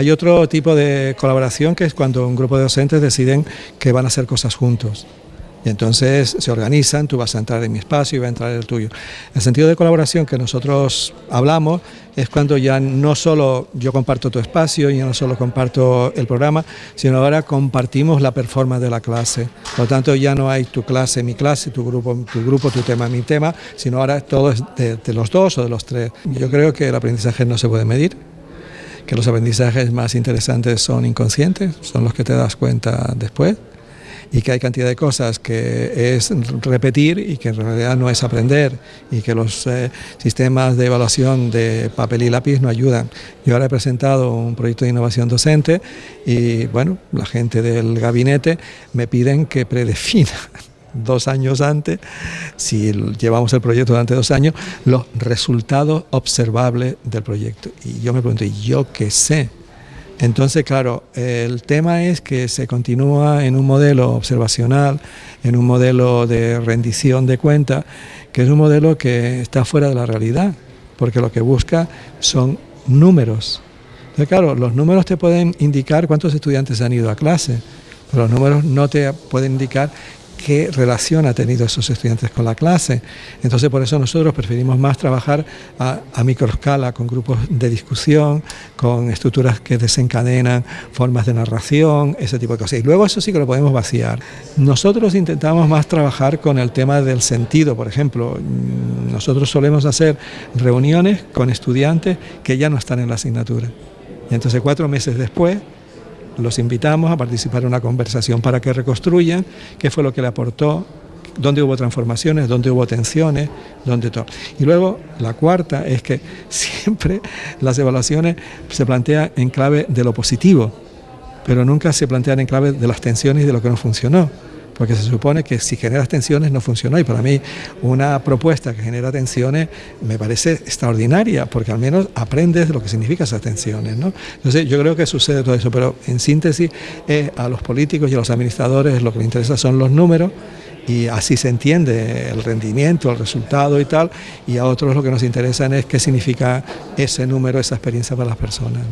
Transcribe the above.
Hay otro tipo de colaboración que es cuando un grupo de docentes deciden que van a hacer cosas juntos. Y entonces se organizan, tú vas a entrar en mi espacio y va a entrar el tuyo. El sentido de colaboración que nosotros hablamos es cuando ya no solo yo comparto tu espacio, y no solo comparto el programa, sino ahora compartimos la performance de la clase. Por lo tanto, ya no hay tu clase, mi clase, tu grupo, tu grupo, tu tema, mi tema, sino ahora todo es de, de los dos o de los tres. Yo creo que el aprendizaje no se puede medir, que los aprendizajes más interesantes son inconscientes, son los que te das cuenta después y que hay cantidad de cosas que es repetir y que en realidad no es aprender y que los eh, sistemas de evaluación de papel y lápiz no ayudan. Yo ahora he presentado un proyecto de innovación docente y bueno, la gente del gabinete me piden que predefina dos años antes, si llevamos el proyecto durante dos años, los resultados observables del proyecto. Y yo me pregunto, ¿y yo qué sé? Entonces, claro, el tema es que se continúa en un modelo observacional, en un modelo de rendición de cuenta, que es un modelo que está fuera de la realidad, porque lo que busca son números. Entonces, claro, los números te pueden indicar cuántos estudiantes han ido a clase, pero los números no te pueden indicar qué relación ha tenido esos estudiantes con la clase. Entonces por eso nosotros preferimos más trabajar a, a microescala con grupos de discusión, con estructuras que desencadenan formas de narración, ese tipo de cosas. Y luego eso sí que lo podemos vaciar. Nosotros intentamos más trabajar con el tema del sentido, por ejemplo. Nosotros solemos hacer reuniones con estudiantes que ya no están en la asignatura. Y entonces cuatro meses después los invitamos a participar en una conversación para que reconstruyan qué fue lo que le aportó, dónde hubo transformaciones, dónde hubo tensiones, dónde todo. Y luego la cuarta es que siempre las evaluaciones se plantean en clave de lo positivo, pero nunca se plantean en clave de las tensiones y de lo que no funcionó porque se supone que si generas tensiones no funcionó y para mí una propuesta que genera tensiones me parece extraordinaria porque al menos aprendes lo que significan esas tensiones. ¿no? Entonces yo creo que sucede todo eso, pero en síntesis a los políticos y a los administradores lo que les interesa son los números y así se entiende el rendimiento, el resultado y tal, y a otros lo que nos interesa es qué significa ese número, esa experiencia para las personas.